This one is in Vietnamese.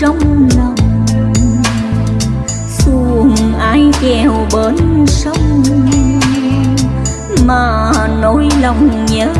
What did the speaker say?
trong lòng. Xuồng ai chèo bên sông. Mà nỗi lòng nhớ